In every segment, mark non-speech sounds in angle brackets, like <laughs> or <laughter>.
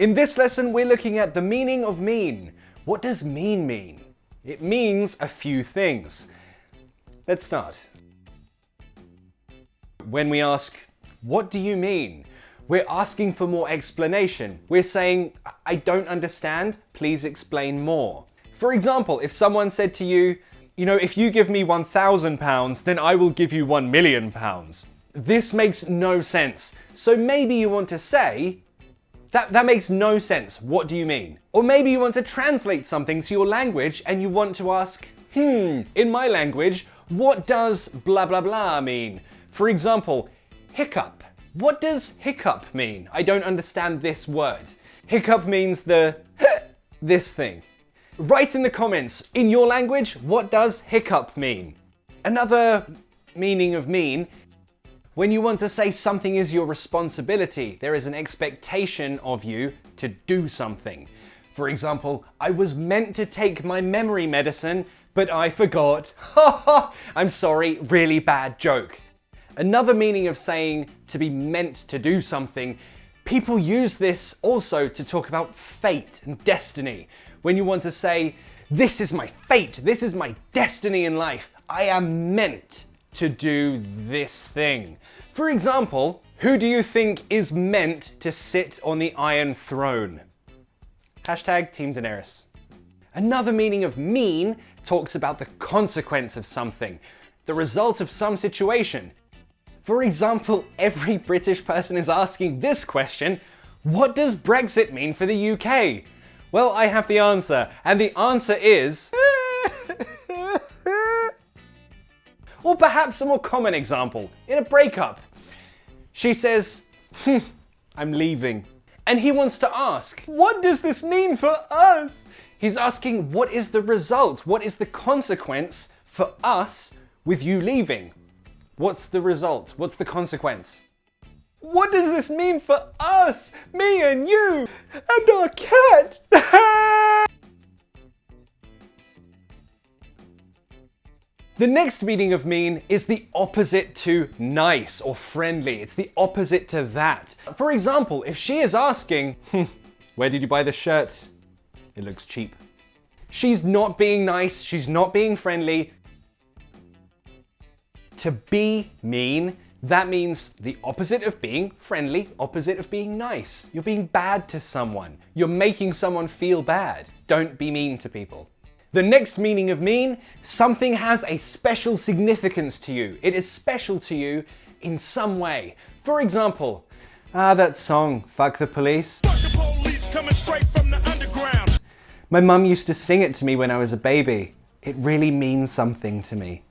In this lesson, we're looking at the meaning of mean. What does mean mean? It means a few things. Let's start. When we ask, what do you mean? We're asking for more explanation. We're saying, I don't understand, please explain more. For example, if someone said to you, you know, if you give me 1,000 pounds, then I will give you 1 million pounds. This makes no sense. So maybe you want to say, that, that makes no sense. What do you mean? Or maybe you want to translate something to your language and you want to ask, hmm, in my language, what does blah blah blah mean? For example, hiccup. What does hiccup mean? I don't understand this word. Hiccup means the <laughs> this thing. Write in the comments, in your language, what does hiccup mean? Another meaning of mean, when you want to say something is your responsibility, there is an expectation of you to do something. For example, I was meant to take my memory medicine, but I forgot. <laughs> I'm sorry, really bad joke. Another meaning of saying to be meant to do something, people use this also to talk about fate and destiny. When you want to say, this is my fate, this is my destiny in life, I am meant to do this thing. For example, who do you think is meant to sit on the Iron Throne? Hashtag Team Daenerys. Another meaning of mean talks about the consequence of something, the result of some situation. For example, every British person is asking this question, what does Brexit mean for the UK? Well, I have the answer, and the answer is... or perhaps a more common example, in a breakup. She says, hmm, I'm leaving. And he wants to ask, what does this mean for us? He's asking, what is the result? What is the consequence for us with you leaving? What's the result? What's the consequence? What does this mean for us? Me and you and our cat? <laughs> the next meaning of mean is the opposite to nice or friendly. It's the opposite to that. For example, if she is asking, hmm, where did you buy this shirt? It looks cheap. She's not being nice, she's not being friendly, to be mean, that means the opposite of being friendly, opposite of being nice. You're being bad to someone. You're making someone feel bad. Don't be mean to people. The next meaning of mean, something has a special significance to you. It is special to you in some way. For example, ah, that song, Fuck the Police. Fuck the police My mum used to sing it to me when I was a baby. It really means something to me.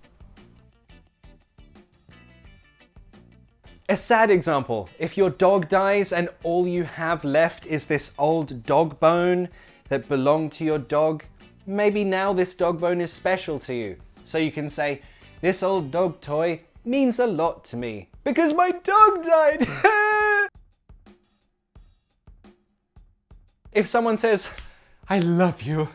A sad example, if your dog dies and all you have left is this old dog bone that belonged to your dog, maybe now this dog bone is special to you. So you can say, this old dog toy means a lot to me because my dog died. <laughs> if someone says, I love you,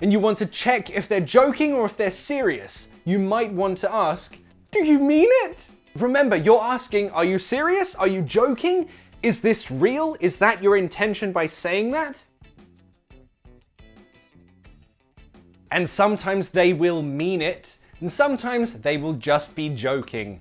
and you want to check if they're joking or if they're serious, you might want to ask, do you mean it? Remember, you're asking, are you serious? Are you joking? Is this real? Is that your intention by saying that? And sometimes they will mean it, and sometimes they will just be joking.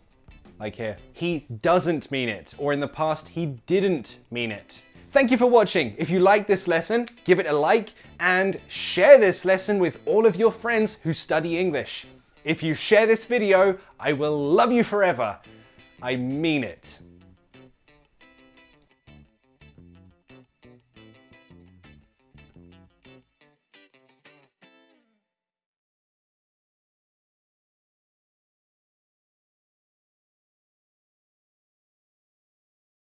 Like here, he doesn't mean it, or in the past, he didn't mean it. Thank you for watching. If you like this lesson, give it a like and share this lesson with all of your friends who study English. If you share this video, I will love you forever. I mean it.